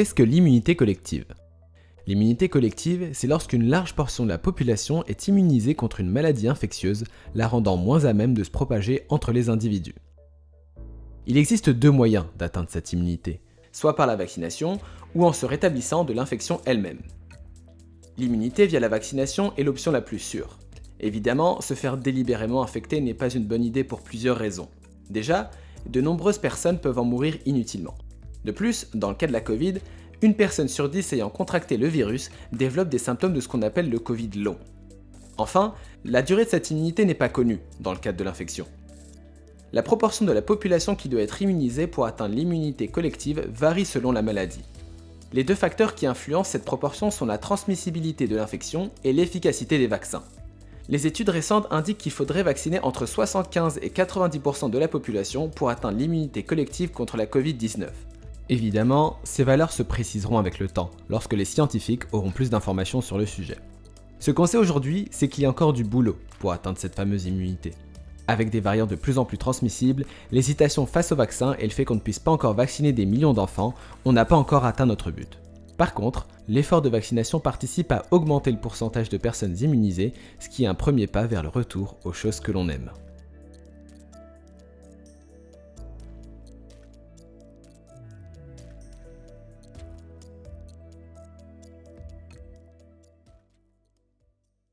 Qu'est-ce que l'immunité collective? L'immunité collective, c'est lorsqu'une large portion de la population est immunisée contre une maladie infectieuse, la rendant moins à même de se propager entre les individus. Il existe deux moyens d'atteindre cette immunité, soit par la vaccination ou en se rétablissant de l'infection elle-même. L'immunité via la vaccination est l'option la plus sûre. Évidemment, se faire délibérément infecter n'est pas une bonne idée pour plusieurs raisons. Déjà, de nombreuses personnes peuvent en mourir inutilement. De plus, dans le cas de la Covid, une personne sur dix ayant contracté le virus développe des symptômes de ce qu'on appelle le Covid long. Enfin, la durée de cette immunité n'est pas connue dans le cadre de l'infection. La proportion de la population qui doit être immunisée pour atteindre l'immunité collective varie selon la maladie. Les deux facteurs qui influencent cette proportion sont la transmissibilité de l'infection et l'efficacité des vaccins. Les études récentes indiquent qu'il faudrait vacciner entre 75 et 90% de la population pour atteindre l'immunité collective contre la Covid-19. Évidemment, ces valeurs se préciseront avec le temps, lorsque les scientifiques auront plus d'informations sur le sujet. Ce qu'on sait aujourd'hui, c'est qu'il y a encore du boulot pour atteindre cette fameuse immunité. Avec des variants de plus en plus transmissibles, l'hésitation face au vaccin et le fait qu'on ne puisse pas encore vacciner des millions d'enfants, on n'a pas encore atteint notre but. Par contre, l'effort de vaccination participe à augmenter le pourcentage de personnes immunisées, ce qui est un premier pas vers le retour aux choses que l'on aime.